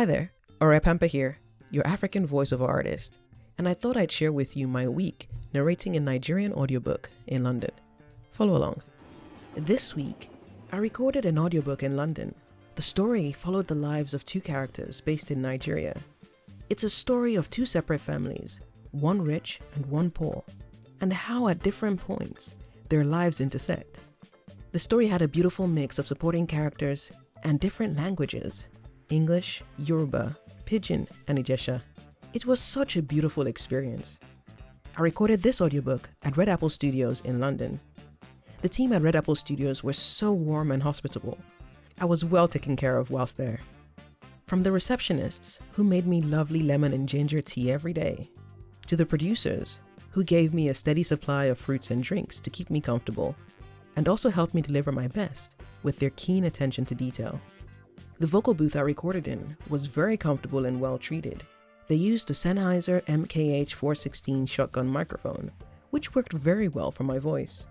Hi there, Orepampa here, your African voiceover artist, and I thought I'd share with you my week narrating a Nigerian audiobook in London. Follow along. This week, I recorded an audiobook in London. The story followed the lives of two characters based in Nigeria. It's a story of two separate families, one rich and one poor, and how at different points their lives intersect. The story had a beautiful mix of supporting characters and different languages English, Yoruba, Pidgin, and Ijesha. It was such a beautiful experience. I recorded this audiobook at Red Apple Studios in London. The team at Red Apple Studios were so warm and hospitable. I was well taken care of whilst there. From the receptionists, who made me lovely lemon and ginger tea every day, to the producers, who gave me a steady supply of fruits and drinks to keep me comfortable, and also helped me deliver my best with their keen attention to detail. The vocal booth I recorded in was very comfortable and well treated. They used a Sennheiser MKH416 shotgun microphone, which worked very well for my voice.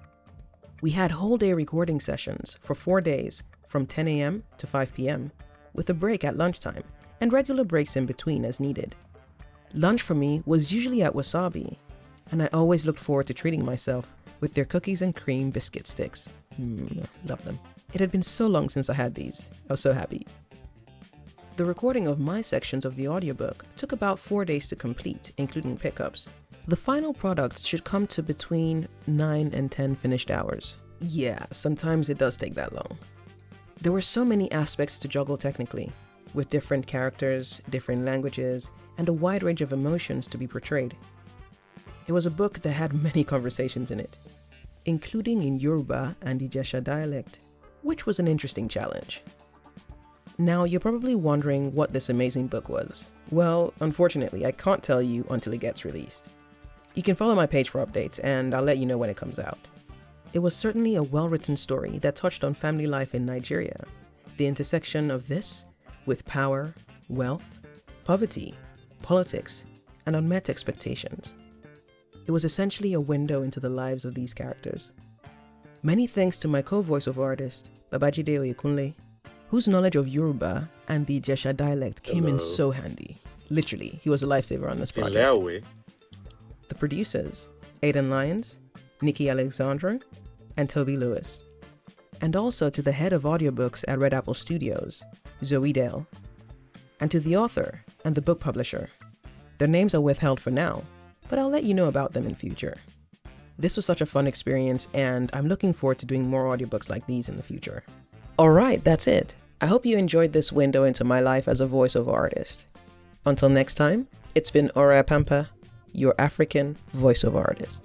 We had whole day recording sessions for four days from 10 a.m. to 5 p.m., with a break at lunchtime and regular breaks in between as needed. Lunch for me was usually at Wasabi, and I always looked forward to treating myself with their cookies and cream biscuit sticks. Mm, love them. It had been so long since I had these. I was so happy. The recording of my sections of the audiobook took about four days to complete, including pickups. The final product should come to between 9 and 10 finished hours. Yeah, sometimes it does take that long. There were so many aspects to juggle technically, with different characters, different languages, and a wide range of emotions to be portrayed. It was a book that had many conversations in it, including in Yoruba and Ijesha dialect, which was an interesting challenge. Now, you're probably wondering what this amazing book was. Well, unfortunately, I can't tell you until it gets released. You can follow my page for updates, and I'll let you know when it comes out. It was certainly a well written story that touched on family life in Nigeria, the intersection of this with power, wealth, poverty, politics, and unmet expectations. It was essentially a window into the lives of these characters. Many thanks to my co-voiceover artist, Babajide Oyekunle, whose knowledge of Yoruba and the Ijesha dialect came Hello. in so handy. Literally, he was a lifesaver on this project. The producers, Aidan Lyons, Nikki Alexandra, and Toby Lewis. And also to the head of audiobooks at Red Apple Studios, Zoe Dale. And to the author and the book publisher. Their names are withheld for now, but I'll let you know about them in future. This was such a fun experience, and I'm looking forward to doing more audiobooks like these in the future. Alright, that's it. I hope you enjoyed this window into my life as a voiceover artist. Until next time, it's been Ora Pampa, your African voiceover artist.